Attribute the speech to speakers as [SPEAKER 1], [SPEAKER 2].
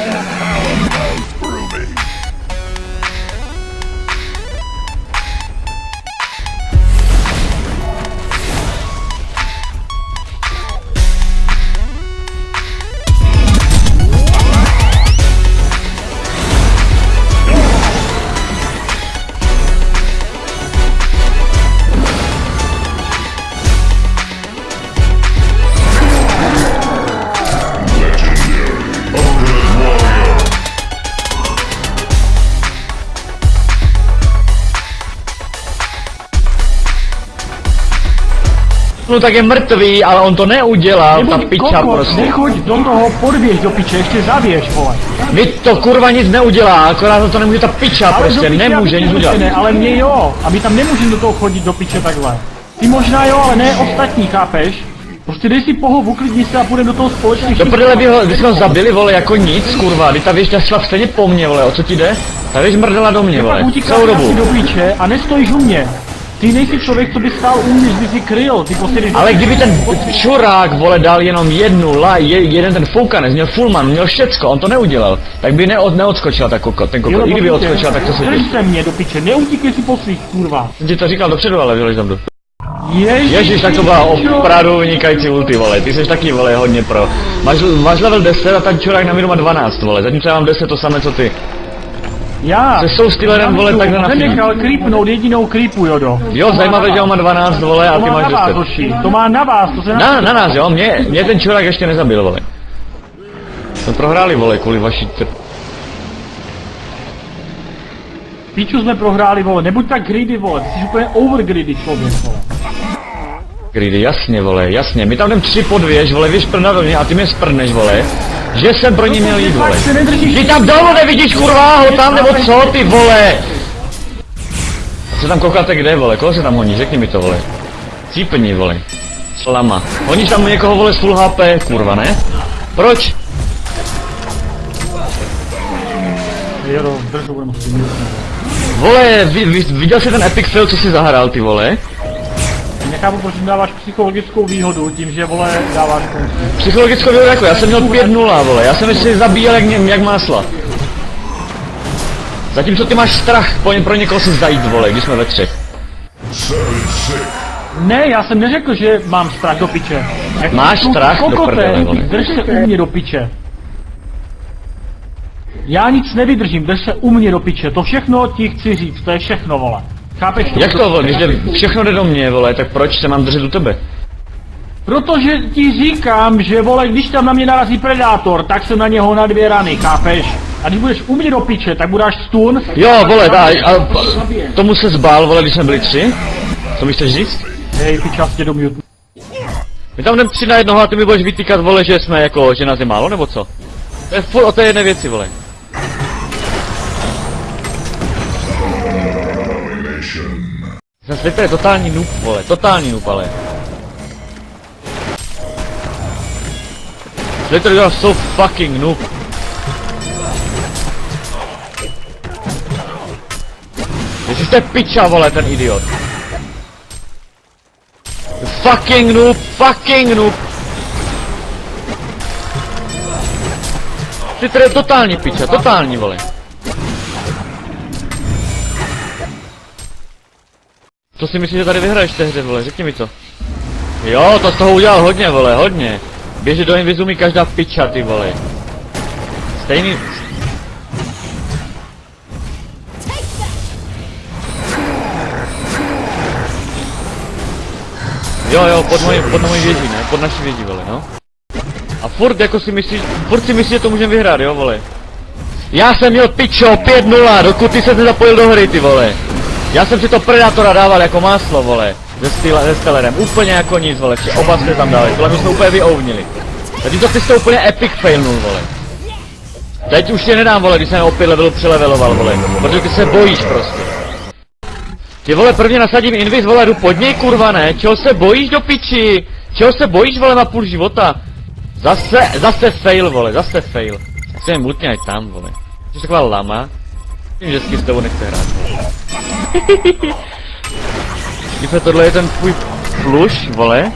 [SPEAKER 1] Yeah. No tak je mrtvý, ale on to neudělal, ta piča
[SPEAKER 2] kokot,
[SPEAKER 1] prostě.
[SPEAKER 2] nechoď do toho, podběž do piče, ještě zabiješ, vole.
[SPEAKER 1] Vy to kurva nic neudělá, akorát to nemůže ta piča
[SPEAKER 2] Ale
[SPEAKER 1] prostě,
[SPEAKER 2] piče,
[SPEAKER 1] nemůže nic udělat.
[SPEAKER 2] Ne, ale mě jo, a my tam nemůžeme do toho chodit do piče takhle. Ty možná jo, ale ne ostatní, chápeš? Prostě dej si pohob, uklidni se a půjdeme do toho společně.
[SPEAKER 1] Do prdele by ho, vy jsme ho zabili, vole, jako nic, kurva, ty ta věž šla stejně po mně, vole, o co ti jde? Ta věž mrdala do mě, vole, celou dobu.
[SPEAKER 2] do piče a nestojíš u mě. Ty nejsi člověk, co by stál u mě, že by si kryl, ty prostě
[SPEAKER 1] Ale kdyby ten čurák, vole, dal jenom jednu la, je, jeden ten foukanec, měl fullman, měl všecko, on to neudělal, tak by neod, neodskočila ta kokot, ten kokot,
[SPEAKER 2] Jo,
[SPEAKER 1] i kdyby odskočila, tak to se
[SPEAKER 2] Drž se mě do piče, neutíkej si po svých, kurva.
[SPEAKER 1] Jsem ti to říkal dopředu, ale vyleš tam do...
[SPEAKER 2] Ježiš,
[SPEAKER 1] Ježíš, tak to byla opravdu vynikající ulti, vole, ty jsi taky, vole, hodně pro. Máš, máš level 10 a ten čurák na má 12, vole, zatímco já mám 10 to samé, co ty.
[SPEAKER 2] Já.
[SPEAKER 1] Se jsou stylerem, vole, takhle na
[SPEAKER 2] Jsem nechal creepnout jedinou creepu, Jodo.
[SPEAKER 1] Jo, zajímavé, že on má 12, vole, a
[SPEAKER 2] To
[SPEAKER 1] ty
[SPEAKER 2] má
[SPEAKER 1] máš
[SPEAKER 2] na vás,
[SPEAKER 1] 10.
[SPEAKER 2] hoši. To má na vás, to se
[SPEAKER 1] Na, na nás, jo, mě, mě ten čurák ještě nezabil, vole. Jsme prohráli, vole, kvůli vaší tr...
[SPEAKER 2] Píču jsme prohráli, vole, nebuď tak greedy, vole, ty jsi úplně over greedy člověk, vole.
[SPEAKER 1] Greedy, jasně, vole, jasně. My tam jdem tři po dvě, vole, do mě a ty mě sprdneš, vole. Že jsem pro ní měl jít, vole. Ty tam dolů nevidíš, kurva, ho tam, nebo co, ty vole? A co tam koukáte kde, vole, koho se tam honí, řekni mi to, vole. Cípni, vole. Slama. Honíš tam někoho, vole, s full HP, kurva, ne? Proč? Vole, vy, vy, viděl jsi ten epic fail, co jsi zahrál, ty vole?
[SPEAKER 2] Nechápu, proč mi dáváš psychologickou výhodu tím, že, vole, dáváš konci.
[SPEAKER 1] Psychologickou výhodu jako, já jsem měl 5-0, vole, já jsem si zabíjel jak, jak másla. Zatímco ty máš strach po ně, pro někoho si zajít, vole, když jsme ve třech.
[SPEAKER 2] Ne, já jsem neřekl, že mám strach do piče. Jak
[SPEAKER 1] Máš strach do prdele, vole.
[SPEAKER 2] Drž se u mě do piče. Já nic nevydržím, drž se u mě do piče, to všechno ti chci říct, to je všechno, vole. Chápeš
[SPEAKER 1] Jak to, vole, když jde, všechno jde do mě, vole, tak proč se mám držet u tebe?
[SPEAKER 2] Protože ti říkám, že vole, když tam na mě narazí predátor, tak jsem na něho na dvě rany, chápeš? A když budeš u mě do piče, tak budeš stun.
[SPEAKER 1] Jo, vole, dá, a, a tomu se zbál, vole, když jsme byli tři? Co mi chceš říct?
[SPEAKER 2] Hej, pičastě do mute.
[SPEAKER 1] My tam jdem tři na jednoho a ty mi budeš vytýkat, vole, že jsme jako, že nás je málo, nebo co? To je furt o té jedné věci, vole. Ten Slipper je totální noob, vole, totální noob, ale. Slipper je so fucking noob. Jestli jste piča, vole, ten idiot. Fucking noob, fucking noob. Slipper je totální piča, totální, vole. Co si myslíš, že tady vyhraješ té hře, vole, řekni mi to. Jo, to z toho udělal hodně, vole, hodně. Běže do Invizu mi každá piča, ty vole. Stejný... Jo, jo, pod mojí, pod mojí věží, ne? Pod naší věží, vole, no. A furt jako si myslíš, furt si myslíš, že to můžeme vyhrát, jo, vole. Já jsem měl pičo, 5-0, dokud ty se nezapojil do hry, ty vole. Já jsem si to Predátora dával jako máslo, vole. Se, style, se Stellerem, úplně jako nic, vole, vše, oba jste tam dali, tohle my jsme úplně vyouvnili. Teď to ty jste úplně epic failnul, vole. Teď už tě nedám, vole, když jsem o 5 levelů přeleveloval, vole, protože ty se bojíš prostě. Ty vole, prvně nasadím invis, vole, jdu pod něj, kurva, ne? Čeho se bojíš do piči? Čeho se bojíš, vole, na půl života? Zase, zase fail, vole, zase fail. Chci jen mutně tam, vole. Jsi taková lama. Vím, že s tebou nechce hrát. Když tohle je ten tvůj pluš, vole.